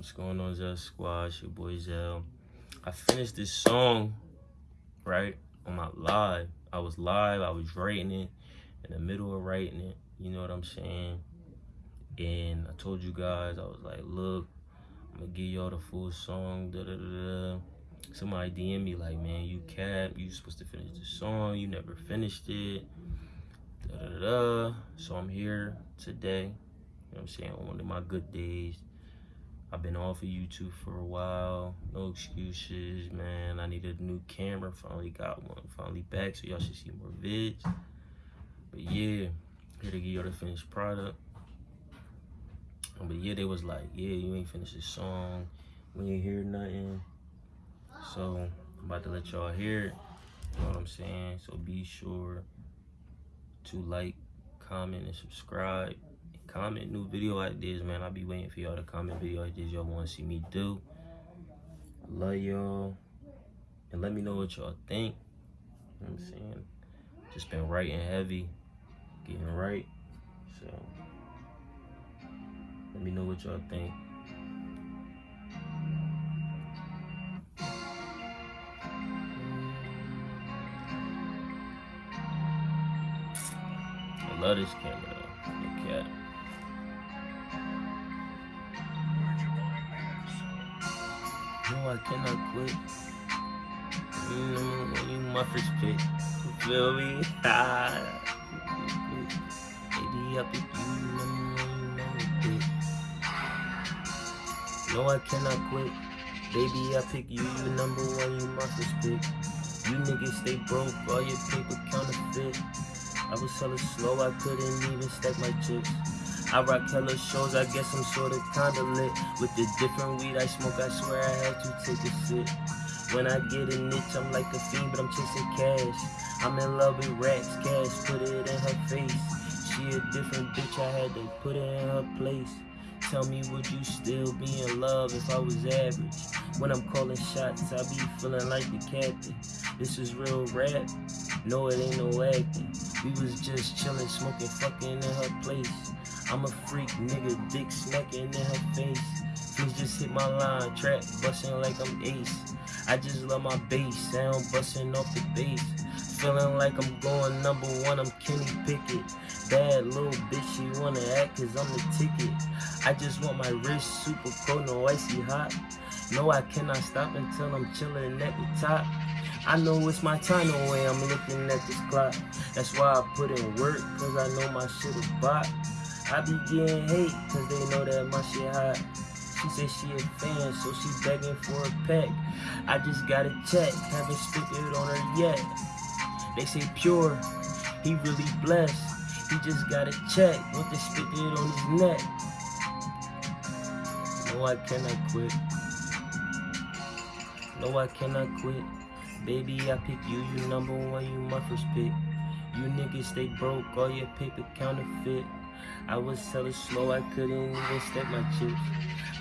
What's going on, Zell Squad? Your boy Zell. I finished this song, right, on my live. I was live, I was writing it, in the middle of writing it, you know what I'm saying? And I told you guys, I was like, look, I'm gonna give y'all the full song, da da da da. Somebody DM me like, man, you cap, you supposed to finish the song, you never finished it, da da da. So I'm here today, you know what I'm saying, on one of my good days. I've been off of YouTube for a while. No excuses, man. I need a new camera. Finally got one. Finally back, so y'all should see more vids. But yeah, here to give y'all the finished product. But yeah, they was like, yeah, you ain't finished the song. We ain't hear nothing. So I'm about to let y'all hear it. You know what I'm saying? So be sure to like, comment, and subscribe comment new video ideas, man. I'll be waiting for y'all to comment video ideas y'all want to see me do. Love y'all. And let me know what y'all think. You know I'm saying? Just been writing heavy, getting right. So, let me know what y'all think. I love this camera No, I cannot quit. Mm, you my first pick. You feel me? Baby, I pick you. No, I cannot quit. Baby, I pick you. You number one. You first pick. You niggas stay broke. All your paper counterfeit. I was hella slow. I couldn't even stack my chips. I rock hella shows, I guess I'm sorta kinda lit With the different weed I smoke, I swear I had to take a sip When I get a niche, I'm like a fiend, but I'm chasing cash I'm in love with racks, cash, put it in her face She a different bitch, I had to put it in her place Tell me, would you still be in love if I was average? When I'm calling shots, I be feeling like the captain. This is real rap, no it ain't no acting. We was just chilling, smoking, fucking in her place. I'm a freak, nigga, dick smacking in her face. Please just hit my line, trap busting like I'm ace. I just love my bass, sound busting off the bass. Feeling like I'm going number one, I'm Kenny Pickett. Bad little bitch, she wanna act cause I'm the ticket. I just want my wrist super cold, no icy hot. No, I cannot stop until I'm chilling at the top. I know it's my time the way I'm looking at this clock. That's why I put in work, cause I know my shit is bot. I be getting hate, cause they know that my shit hot. She said she a fan, so she begging for a peck. I just got a check, haven't spit it on her yet. They say pure, he really blessed. He just got a check, want to spit it on his neck. No, I cannot quit. No, I cannot quit. Baby, I pick you, you number one, you my first pick. You niggas stay broke, all your paper counterfeit. I was hella slow, I couldn't even step my chips.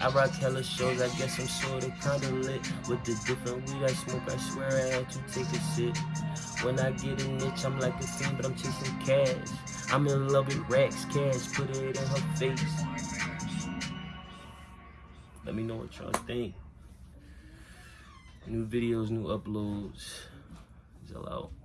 I rock hella shows, I guess I'm sorta kinda lit. With the different weed I smoke, I swear I had to take a sip. When I get a niche, I'm like a fiend, but I'm chasing cash. I'm in love with racks, cash, put it in her face. Let me know what y'all think. New videos, new uploads. Zell out.